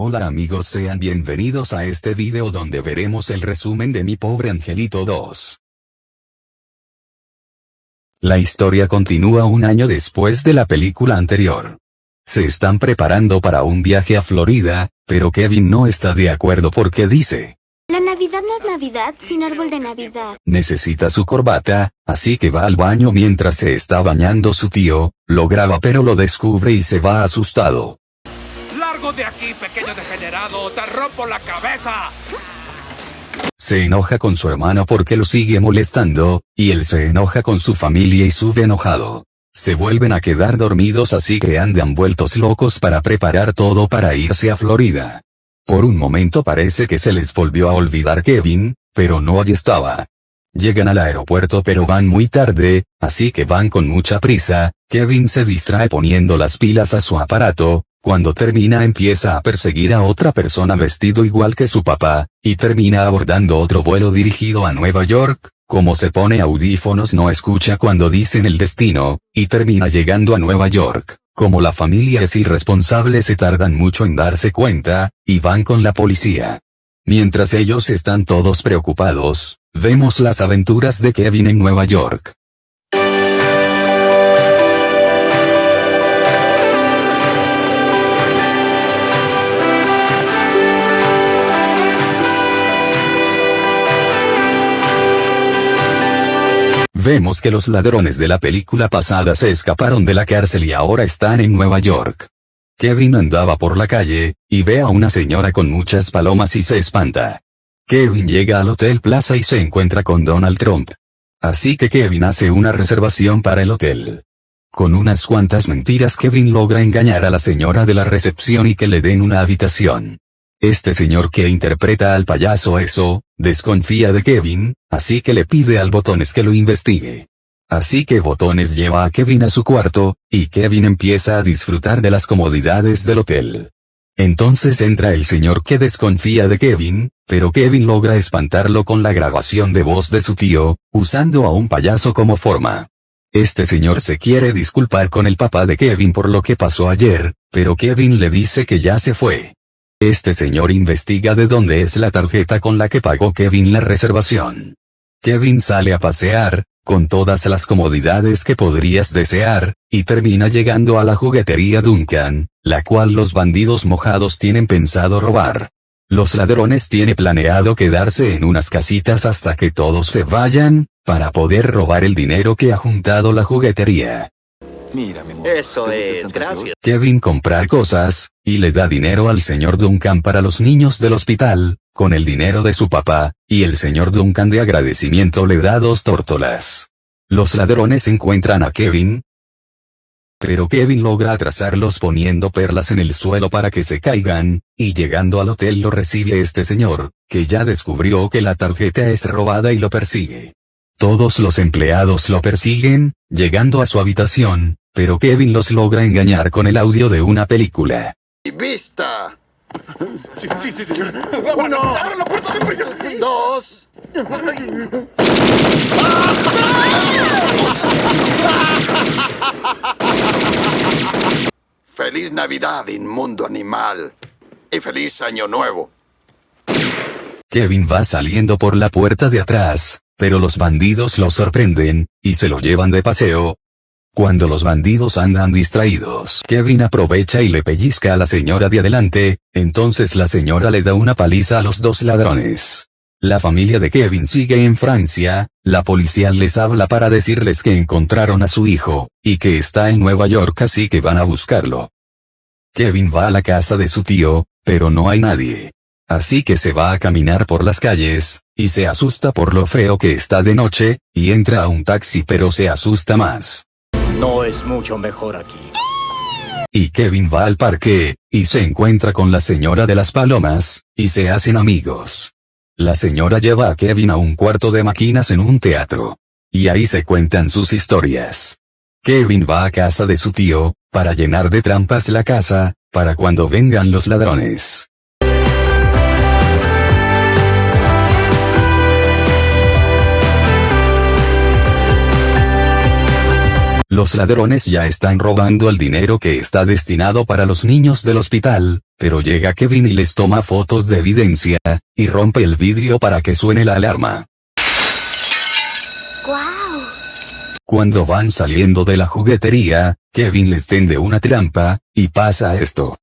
Hola amigos sean bienvenidos a este video donde veremos el resumen de Mi Pobre Angelito 2. La historia continúa un año después de la película anterior. Se están preparando para un viaje a Florida, pero Kevin no está de acuerdo porque dice, La Navidad no es Navidad sin árbol de Navidad. necesita su corbata, así que va al baño mientras se está bañando su tío, lo graba pero lo descubre y se va asustado. ¡Largo de aquí, pequeño degenerado! ¡Te rompo la cabeza! Se enoja con su hermano porque lo sigue molestando, y él se enoja con su familia y sube enojado. Se vuelven a quedar dormidos así que andan vueltos locos para preparar todo para irse a Florida. Por un momento parece que se les volvió a olvidar Kevin, pero no allí estaba. Llegan al aeropuerto pero van muy tarde, así que van con mucha prisa, Kevin se distrae poniendo las pilas a su aparato, cuando termina empieza a perseguir a otra persona vestido igual que su papá, y termina abordando otro vuelo dirigido a Nueva York, como se pone audífonos no escucha cuando dicen el destino, y termina llegando a Nueva York. Como la familia es irresponsable se tardan mucho en darse cuenta, y van con la policía. Mientras ellos están todos preocupados, vemos las aventuras de Kevin en Nueva York. Vemos que los ladrones de la película pasada se escaparon de la cárcel y ahora están en Nueva York. Kevin andaba por la calle, y ve a una señora con muchas palomas y se espanta. Kevin llega al Hotel Plaza y se encuentra con Donald Trump. Así que Kevin hace una reservación para el hotel. Con unas cuantas mentiras Kevin logra engañar a la señora de la recepción y que le den una habitación. Este señor que interpreta al payaso eso, desconfía de Kevin, así que le pide al Botones que lo investigue. Así que Botones lleva a Kevin a su cuarto, y Kevin empieza a disfrutar de las comodidades del hotel. Entonces entra el señor que desconfía de Kevin, pero Kevin logra espantarlo con la grabación de voz de su tío, usando a un payaso como forma. Este señor se quiere disculpar con el papá de Kevin por lo que pasó ayer, pero Kevin le dice que ya se fue. Este señor investiga de dónde es la tarjeta con la que pagó Kevin la reservación. Kevin sale a pasear, con todas las comodidades que podrías desear, y termina llegando a la juguetería Duncan, la cual los bandidos mojados tienen pensado robar. Los ladrones tienen planeado quedarse en unas casitas hasta que todos se vayan, para poder robar el dinero que ha juntado la juguetería. Mira, mi amor. Eso ¿te gusta el es, gracias. Kevin compra cosas, y le da dinero al señor Duncan para los niños del hospital, con el dinero de su papá, y el señor Duncan de agradecimiento le da dos tórtolas. Los ladrones encuentran a Kevin, pero Kevin logra atrasarlos poniendo perlas en el suelo para que se caigan, y llegando al hotel lo recibe este señor, que ya descubrió que la tarjeta es robada y lo persigue. Todos los empleados lo persiguen, llegando a su habitación, pero Kevin los logra engañar con el audio de una película. y vista. Sí, sí, sí, señor. Uno. ¡Abra la puerta, sin prisa! Dos. Feliz Navidad, inmundo animal. Y feliz Año Nuevo. Kevin va saliendo por la puerta de atrás, pero los bandidos lo sorprenden, y se lo llevan de paseo. Cuando los bandidos andan distraídos, Kevin aprovecha y le pellizca a la señora de adelante, entonces la señora le da una paliza a los dos ladrones. La familia de Kevin sigue en Francia, la policía les habla para decirles que encontraron a su hijo, y que está en Nueva York así que van a buscarlo. Kevin va a la casa de su tío, pero no hay nadie. Así que se va a caminar por las calles, y se asusta por lo feo que está de noche, y entra a un taxi pero se asusta más. No es mucho mejor aquí. Y Kevin va al parque, y se encuentra con la señora de las palomas, y se hacen amigos. La señora lleva a Kevin a un cuarto de máquinas en un teatro. Y ahí se cuentan sus historias. Kevin va a casa de su tío, para llenar de trampas la casa, para cuando vengan los ladrones. Los ladrones ya están robando el dinero que está destinado para los niños del hospital, pero llega Kevin y les toma fotos de evidencia, y rompe el vidrio para que suene la alarma. ¡Guau! Cuando van saliendo de la juguetería, Kevin les tende una trampa, y pasa esto.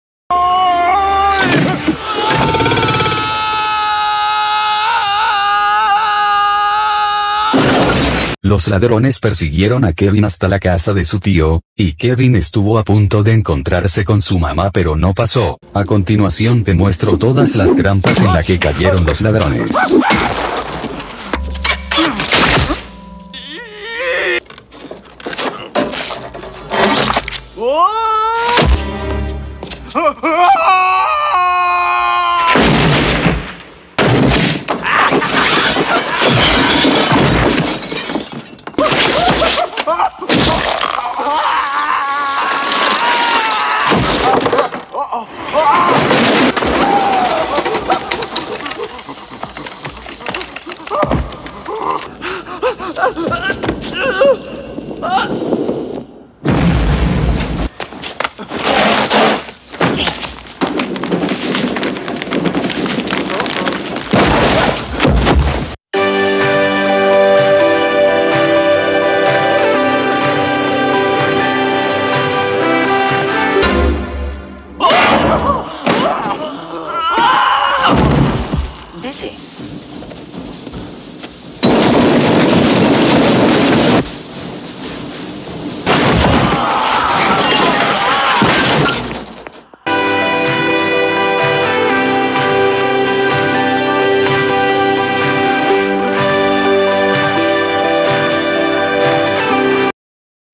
Los ladrones persiguieron a Kevin hasta la casa de su tío, y Kevin estuvo a punto de encontrarse con su mamá pero no pasó. A continuación te muestro todas las trampas en la que cayeron los ladrones.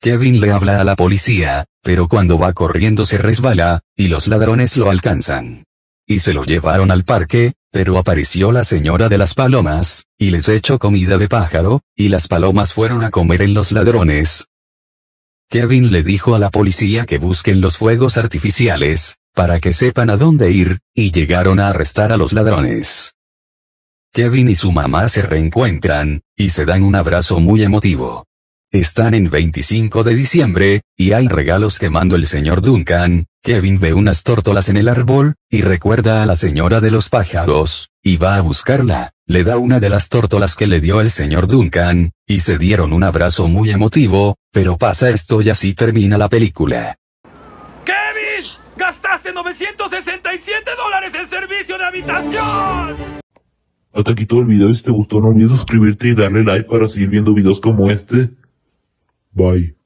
Kevin le habla a la policía, pero cuando va corriendo se resbala, y los ladrones lo alcanzan. Y se lo llevaron al parque, pero apareció la señora de las palomas, y les echó comida de pájaro, y las palomas fueron a comer en los ladrones. Kevin le dijo a la policía que busquen los fuegos artificiales, para que sepan a dónde ir, y llegaron a arrestar a los ladrones. Kevin y su mamá se reencuentran, y se dan un abrazo muy emotivo. Están en 25 de diciembre, y hay regalos que mandó el señor Duncan, Kevin ve unas tórtolas en el árbol, y recuerda a la señora de los pájaros, y va a buscarla, le da una de las tórtolas que le dio el señor Duncan, y se dieron un abrazo muy emotivo, pero pasa esto y así termina la película. ¡Kevin! ¡Gastaste 967 dólares en servicio de habitación! Hasta aquí todo el video, si te gustó no olvides suscribirte y darle like para seguir viendo videos como este. Bye.